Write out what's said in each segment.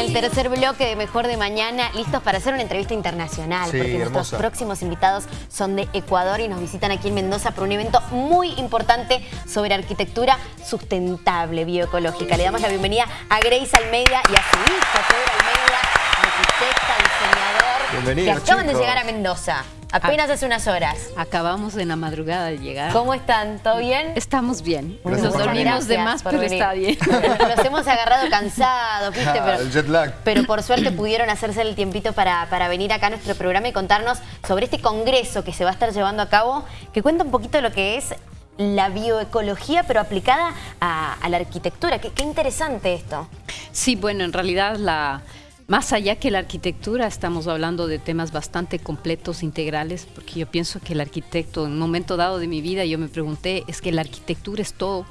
el tercer bloque de Mejor de Mañana, listos para hacer una entrevista internacional, Sí, porque nuestros próximos invitados son de Ecuador y nos visitan aquí en Mendoza por un evento muy importante sobre arquitectura sustentable, bioecológica. Le damos la bienvenida a Grace Almeida y a su hija, Pedro Almeida, arquitecta, diseñador, Bienvenidos, que acaban de llegar a Mendoza, apenas hace unas horas. Acabamos en la madrugada de llegar. ¿Cómo están? ¿Todo bien? Estamos bien. Gracias Nos dormimos de más, pero venir. está bien. Los hemos agarrado cansados, ¿viste? Ah, Pero, el jet lag. pero por suerte pudieron hacerse el tiempito para, para venir acá a nuestro programa y contarnos sobre este congreso que se va a estar llevando a cabo, que cuenta un poquito lo que es la bioecología, pero aplicada a, a la arquitectura. Qué, qué interesante esto. Sí, bueno, en realidad la más allá que la arquitectura, estamos hablando de temas bastante completos, integrales, porque yo pienso que el arquitecto, en un momento dado de mi vida, yo me pregunté, es que la arquitectura es todo,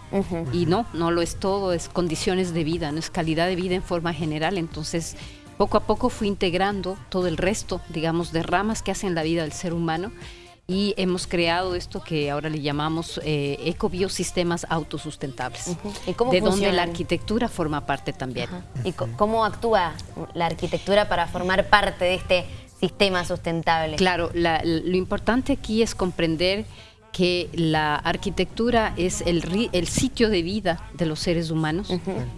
y no, no lo es todo, es condiciones de vida, no es calidad de vida en forma general, entonces poco a poco fui integrando todo el resto, digamos, de ramas que hacen la vida del ser humano, y hemos creado esto que ahora le llamamos eh, ecobiosistemas autosustentables, ¿Y cómo de donde funcionan? la arquitectura forma parte también. ¿Y co- cómo actúa la arquitectura para formar parte de este sistema sustentable? Claro, la- lo importante aquí es comprender que la arquitectura es el, ri- el sitio de vida de los seres humanos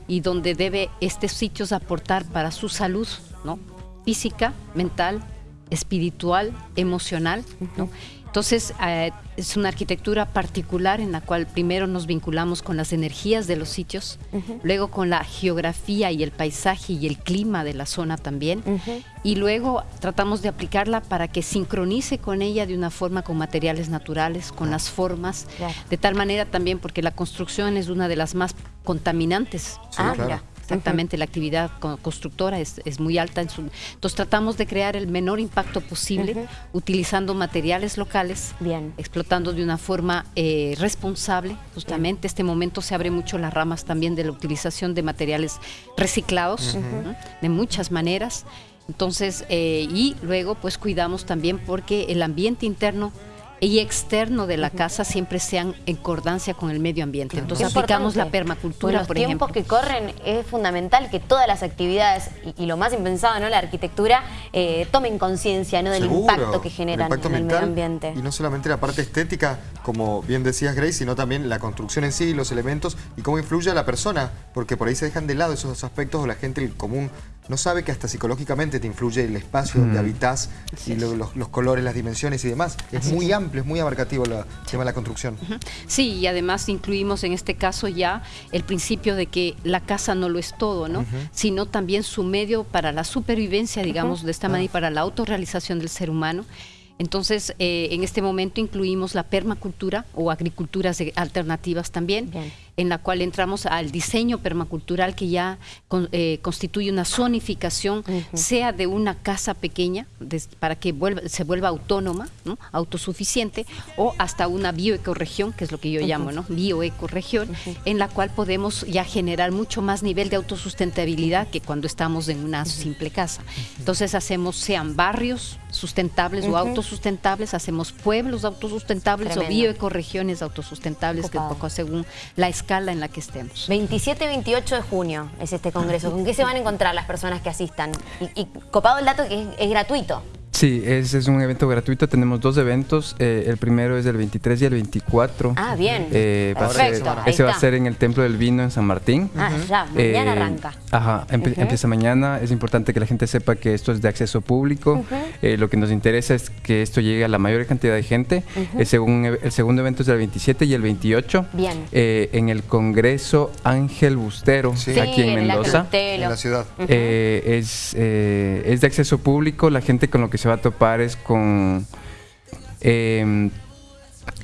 y donde debe estos sitios aportar para su salud, ¿no? Física, mental, espiritual, emocional, ¿no? Entonces, eh, es una arquitectura particular en la cual primero nos vinculamos con las energías de los sitios, luego con la geografía y el paisaje y el clima de la zona también, y luego tratamos de aplicarla para que sincronice con ella de una forma con materiales naturales, con las formas, Claro. de tal manera también porque la construcción es una de las más contaminantes. Sí, ah, claro. mira. Exactamente, la actividad co- constructora es, es muy alta. En su, entonces tratamos de crear el menor impacto posible utilizando materiales locales, Bien. explotando de una forma eh, responsable. Justamente este momento se abre mucho las ramas también de la utilización de materiales reciclados, ¿no? de muchas maneras. Entonces, eh, y luego pues cuidamos también porque el ambiente interno y externo de la casa siempre sean en concordancia con el medio ambiente. Entonces Qué aplicamos la permacultura, los por tiempos ejemplo. que corren es fundamental que todas las actividades y, y lo más impensado, ¿no? La arquitectura eh, tomen conciencia, ¿no? Del Seguro, impacto que el generan impacto en el medio ambiente. Y no solamente la parte estética, como bien decías Grace, sino también la construcción en sí, los elementos y cómo influye a la persona, porque por ahí se dejan de lado esos aspectos o la gente el común no sabe que hasta psicológicamente te influye el espacio donde habitas y lo- los, los colores, las dimensiones y demás. Es muy amplio, es muy abarcativo el tema de la construcción. Sí, y además incluimos en este caso ya el principio de que la casa no lo es todo, ¿no? Sino también su medio para la supervivencia, digamos, de esta manera y para la autorrealización del ser humano. Entonces, eh, en este momento incluimos la permacultura o agriculturas de- alternativas también, Bien. En la cual entramos al diseño permacultural que ya con- eh, constituye una zonificación, sea de una casa pequeña, des- para que vuelva- se vuelva autónoma, ¿no? autosuficiente, o hasta una bioecoregión, que es lo que yo llamo, ¿no? bioecoregión, en la cual podemos ya generar mucho más nivel de autosustentabilidad que cuando estamos en una simple casa. Entonces hacemos, sean barrios sustentables o autosustentables, hacemos pueblos autosustentables Tremendo. o bioecoregiones autosustentables, que Copado. un poco según la escala en la que estemos. 27 y 28 de junio es este congreso. ¿Con qué se van a encontrar las personas que asistan? Y, copado el dato que es gratuito. Sí, ese es un evento gratuito. Tenemos dos eventos. eh, el primero es el 23 y el 24. Ah, bien. Eh, va a ser- Perfecto, ahí ese va a ser en el Templo del Vino en San Martín. Ah, ya, mañana Eh, arranca. Ajá, empe- empieza mañana. Es importante que la gente sepa que esto es de acceso público. Eh, lo que nos interesa es que esto llegue a la mayor cantidad de gente. el, segun- el segundo evento es del 27 y el 28. Bien. eh, en el Congreso Ángel Bustero, Sí. aquí en el Mendoza. En la ciudad. Eh, es, eh, es de acceso público, la gente con lo que se va a topar es con... eh,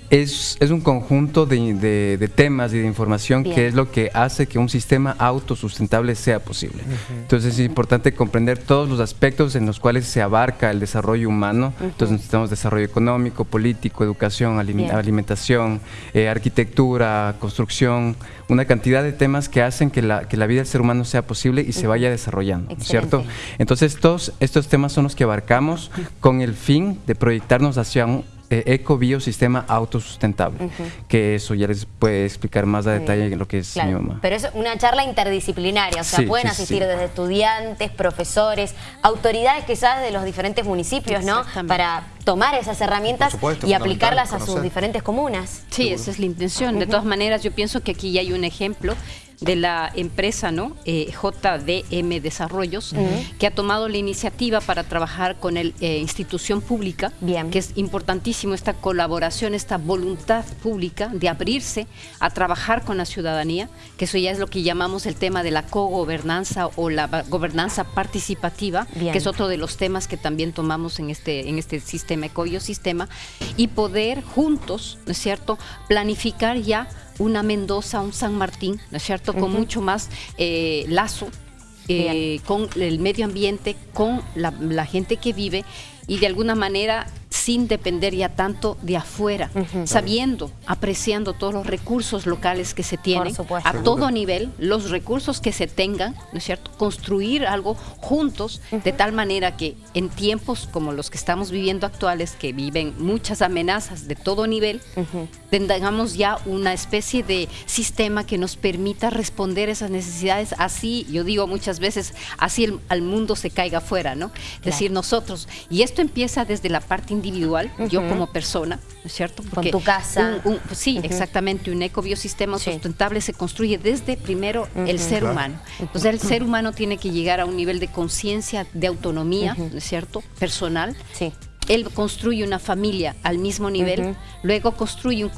es, es un conjunto de, de- de temas y de información Bien. que es lo que hace que un sistema autosustentable sea posible. Entonces es importante comprender todos los aspectos en los cuales se abarca el desarrollo humano. Entonces necesitamos desarrollo económico, político, educación, Bien. alimentación, eh, arquitectura, construcción, una cantidad de temas que hacen que la, que la vida del ser humano sea posible y se vaya desarrollando, ¿no es ¿cierto? Excelente. Entonces todos estos temas son los que abarcamos con el fin de proyectarnos hacia un eh, eco-biosistema autosustentable, que eso ya les puede explicar más a detalle lo que es mi mamá. Pero es una charla interdisciplinaria, o sea, pueden asistir desde estudiantes, profesores, autoridades quizás de los diferentes municipios, ¿no? Para tomar esas herramientas y aplicarlas a sus diferentes comunas. Sí, esa es la intención. De todas maneras, yo pienso que aquí ya hay un ejemplo de la empresa ¿no? Eh, JDM Desarrollos, que ha tomado la iniciativa para trabajar con la eh, institución pública, que es importantísimo esta colaboración, esta voluntad pública de abrirse a trabajar con la ciudadanía, que eso ya es lo que llamamos el tema de la cogobernanza o la gobernanza participativa, que es otro de los temas que también tomamos en este, en este sistema, ecosistema, y poder juntos, ¿no es cierto?, planificar ya una Mendoza, un San Martín, ¿no es cierto?, con mucho más eh, lazo eh, con el medio ambiente, con la, gente que vive y de alguna manera sin depender ya tanto de afuera, sabiendo, apreciando todos los recursos locales que se tienen, a todo nivel, los recursos que se tengan, ¿no es cierto? Construir algo juntos, de tal manera que en tiempos como los que estamos viviendo actuales, que viven muchas amenazas de todo nivel, tengamos ya una especie de sistema que nos permita responder esas necesidades así, yo digo muchas veces, así el, al mundo se caiga afuera, ¿no? Es decir, nosotros, y esto empieza desde la parte individual, individual, yo como persona, ¿no es cierto? Porque Con tu casa. sí, exactamente, un ecobiosistema sustentable se construye desde primero el ser humano. Entonces el ser humano tiene que llegar a un nivel de conciencia, de autonomía, ¿no es cierto? Personal. Sí. Él construye una familia al mismo nivel, luego construye un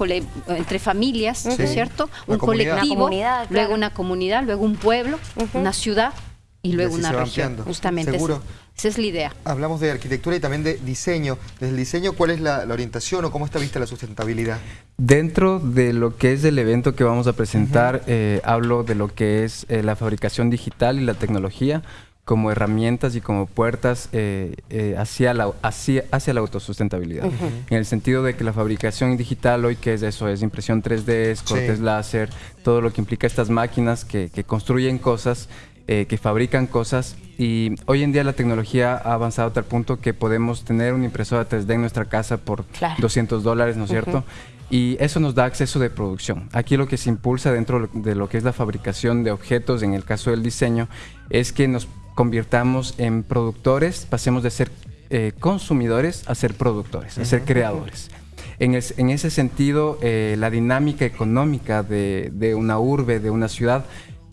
entre familias, ¿no es cierto? un colectivo, luego una comunidad, luego un pueblo, una ciudad y luego una región. Justamente. Seguro. Esa es la idea. Hablamos de arquitectura y también de diseño. Desde el diseño, ¿cuál es la, orientación o cómo está vista la sustentabilidad? Dentro de lo que es el evento que vamos a presentar, eh, hablo de lo que es eh, la fabricación digital y la tecnología como herramientas y como puertas eh, hacia, la, hacia, hacia, la autosustentabilidad. En el sentido de que la fabricación digital hoy, que es eso? Es impresión 3D, es cortes láser, todo lo que implica estas máquinas que, que construyen cosas eh, que fabrican cosas y hoy en día la tecnología ha avanzado a tal punto que podemos tener una impresora 3D en nuestra casa por 200 dólares, ¿no es cierto? Y eso nos da acceso de producción. Aquí lo que se impulsa dentro de lo que es la fabricación de objetos, en el caso del diseño, es que nos convirtamos en productores, pasemos de ser eh, consumidores a ser productores, a ser creadores. En, ese sentido, eh, la dinámica económica de, de, una urbe, de una ciudad,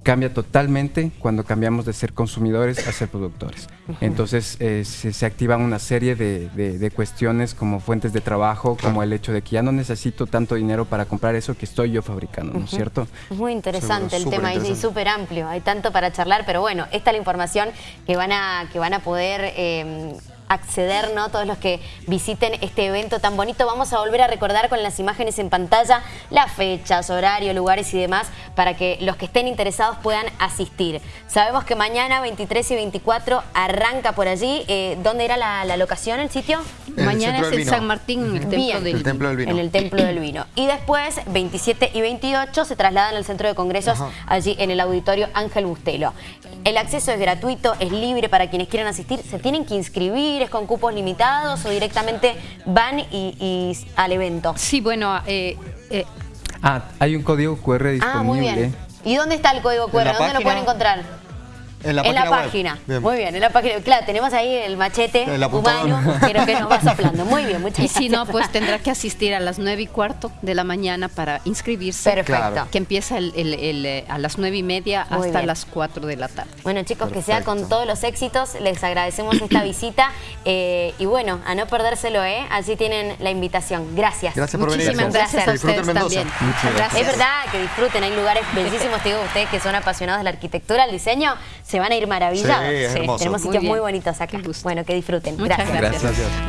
cambia totalmente cuando cambiamos de ser consumidores a ser productores. Entonces eh, se, activan una serie de, cuestiones como fuentes de trabajo, como el hecho de que ya no necesito tanto dinero para comprar eso que estoy yo fabricando, ¿no es cierto? Es muy interesante el tema y súper amplio, hay tanto para charlar, pero bueno, esta es la información que van a, que van a poder... Eh, acceder, ¿no? Todos los que visiten este evento tan bonito. Vamos a volver a recordar con las imágenes en pantalla las fechas, horarios, lugares y demás para que los que estén interesados puedan asistir. Sabemos que mañana 23 y 24 arranca por allí. Eh, ¿Dónde era la, locación, el sitio? mañana es en San Martín, en el, templo del, vino. En el Templo del Vino. Y después, 27 y 28, se trasladan al Centro de Congresos, allí en el Auditorio Ángel Bustelo. El acceso es gratuito, es libre para quienes quieran asistir. Se tienen que inscribir, es con cupos limitados o directamente van y, al evento. Sí, bueno... Eh, eh, ah, hay un código QR disponible. Ah, muy bien. ¿Y dónde está el código QR? ¿Dónde lo pueden encontrar? En la página. Muy bien, en la página. Claro, tenemos ahí el machete humano, pero que nos va soplando. Muy bien, muchas gracias. Y si no, pues tendrá que asistir a las nueve y cuarto de la mañana para inscribirse. Perfecto. Que empieza el, eh, a las nueve y media hasta las 4 de la tarde. Bueno, chicos, que sea con todos los éxitos. Les agradecemos esta visita. Eh, y bueno, a no perdérselo, ¿eh? Así tienen la invitación. Gracias. Gracias por venir. Muchísimas gracias a ustedes también. Gracias. Es verdad que disfruten. Hay lugares bellísimos. Te digo, ustedes que son apasionados de la arquitectura, el diseño, se van a ir maravillados. Sí, Tenemos sitios muy, bonitos acá. Bueno, que disfruten. gracias. gracias.